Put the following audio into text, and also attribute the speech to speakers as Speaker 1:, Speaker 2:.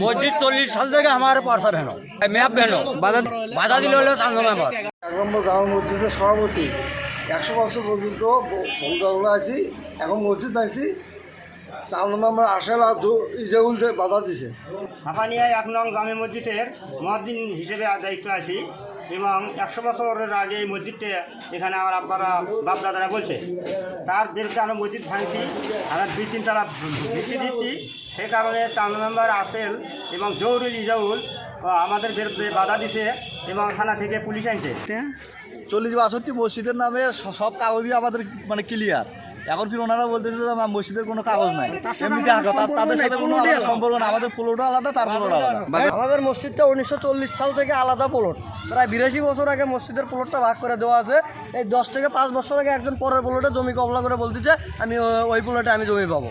Speaker 1: মসজিদ চল্লিশ সাল থেকে আমার পার্সা ভেনো ম্যাপ ভেনো বাধা বাধা দিলে হলো চান্দ মেম্বার
Speaker 2: এক নম্বর গ্রাম মসজিদের সভাপতি। একশো বছর পর্যন্ত ভঙ্গাগুলো আছি। এখন মসজিদ পাইছি চার নম্বর আমরা আশেলা ইজাউল বাধা দিছে।
Speaker 3: হাফানিয়ায় এক নং জামে মসজিদের মসজিদ হিসেবে দায়িত্ব আছি এবং একশো বছরের আগে এই মসজিদটা এখানে আমার আব্বারা বাপ দাদারা বলছে। তার বিরুদ্ধে আমরা মসজিদ ভাঙছি আমরা দুই তিন তালা ভিত্তি দিচ্ছি। সেই কারণে চাঁদ মেম্বার আসেল এবং জৌরুল ইজাউল আমাদের বিরুদ্ধে বাধা দিছে এবং থানা থেকে পুলিশ আনছে।
Speaker 4: চল্লিশ বাষট্টি মসজিদের নামে স- সব কাগজই আমাদের মানে ক্লিয়ার এখন ফির ওনারা বলতেছে যে মসজিদের কোনো কাগজ নাই। এমনি তাদের সাথে কোনো সম্পর্ক না আমাদের প্লটও আলাদা তার প্লট আলাদা।
Speaker 2: আমাদের মসজিদটা উনিশশো চল্লিশ সাল থেকে আলাদা প্লট প্রায় বিরাশি বছর আগে মসজিদের প্লটটা ভাগ করে দেওয়া আছে। এই দশ থেকে পাঁচ বছর আগে একজন পরের প্লটে জমি কবলা করে বলতেছে আমি ওই প্লটে আমি জমি পাবো।